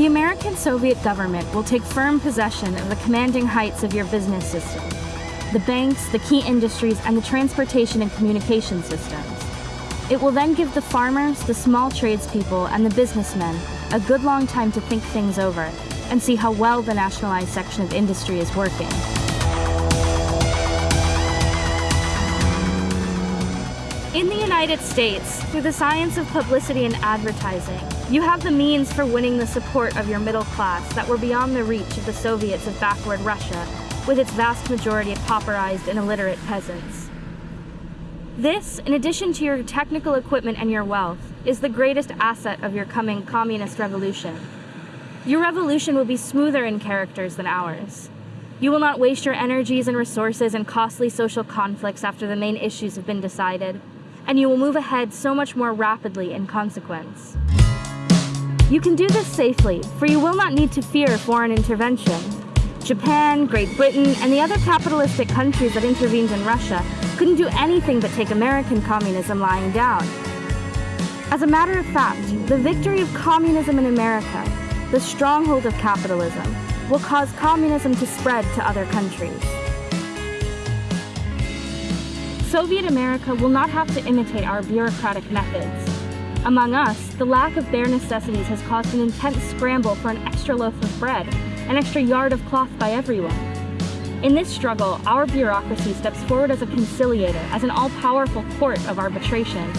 The American-Soviet government will take firm possession of the commanding heights of your business system, the banks, the key industries, and the transportation and communication systems. It will then give the farmers, the small tradespeople, and the businessmen a good long time to think things over and see how well the nationalized section of industry is working. United States, through the science of publicity and advertising, you have the means for winning the support of your middle class that were beyond the reach of the Soviets of backward Russia, with its vast majority of pauperized and illiterate peasants. This, in addition to your technical equipment and your wealth, is the greatest asset of your coming communist revolution. Your revolution will be smoother in characters than ours. You will not waste your energies and resources in costly social conflicts after the main issues have been decided, and you will move ahead so much more rapidly in consequence. You can do this safely, for you will not need to fear foreign intervention. Japan, Great Britain, and the other capitalistic countries that intervened in Russia couldn't do anything but take American communism lying down. As a matter of fact, the victory of communism in America, the stronghold of capitalism, will cause communism to spread to other countries. Soviet America will not have to imitate our bureaucratic methods. Among us, the lack of bare necessities has caused an intense scramble for an extra loaf of bread, an extra yard of cloth by everyone. In this struggle, our bureaucracy steps forward as a conciliator, as an all-powerful court of arbitration.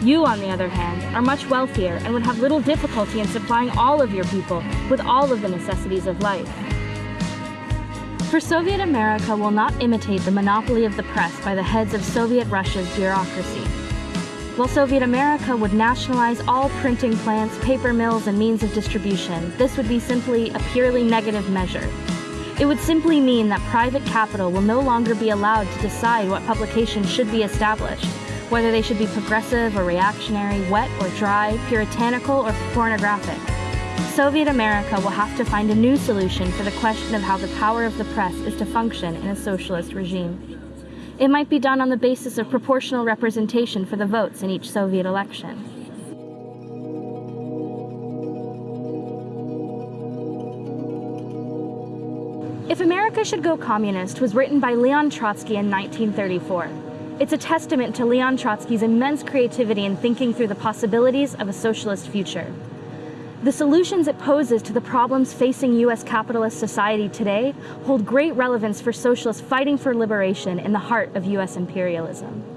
You, on the other hand, are much wealthier and would have little difficulty in supplying all of your people with all of the necessities of life. For Soviet America will not imitate the monopoly of the press by the heads of Soviet Russia's bureaucracy. While Soviet America would nationalize all printing plants, paper mills, and means of distribution, this would be simply a purely negative measure. It would simply mean that private capital will no longer be allowed to decide what publications should be established, whether they should be progressive or reactionary, wet or dry, puritanical or pornographic. Soviet America will have to find a new solution for the question of how the power of the press is to function in a socialist regime. It might be done on the basis of proportional representation for the votes in each Soviet election. If America Should Go Communist was written by Leon Trotsky in 1934. It's a testament to Leon Trotsky's immense creativity in thinking through the possibilities of a socialist future. The solutions it poses to the problems facing U.S. capitalist society today hold great relevance for socialists fighting for liberation in the heart of U.S. imperialism.